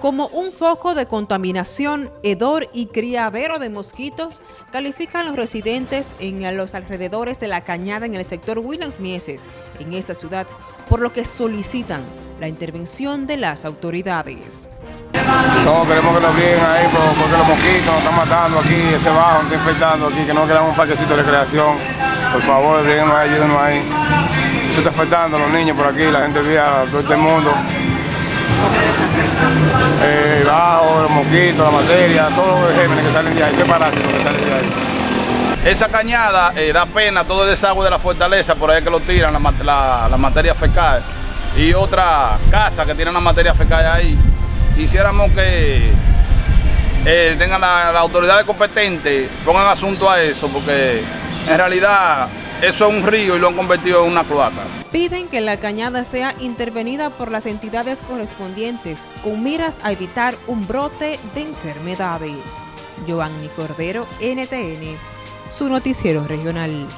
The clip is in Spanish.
Como un foco de contaminación, hedor y criadero de mosquitos, califican los residentes en los alrededores de la cañada en el sector Williams Mieses, en esta ciudad, por lo que solicitan la intervención de las autoridades. No, queremos que nos vienen ahí porque los mosquitos nos están matando aquí, ese bajo nos está infectando aquí, que no quedamos un parquecito de recreación. Por favor, ahí, ayúdenos ahí. Eso está afectando a los niños por aquí, la gente vía, todo este mundo. Eh, bajo, los mosquitos, la materia, todos los gérmenes que salen de ahí, qué parásitos que salen de ahí. Esa cañada eh, da pena todo el desagüe de la fortaleza, por ahí que lo tiran, la, materia fecal. Y otra casa que tiene la materia fecal ahí. Quisiéramos que eh, tengan las la autoridades competentes, pongan asunto a eso, porque en realidad eso es un río y lo han convertido en una cloaca. Piden que la cañada sea intervenida por las entidades correspondientes con miras a evitar un brote de enfermedades. Giovanni Cordero, NTN, su noticiero regional.